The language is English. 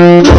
Mm-hmm.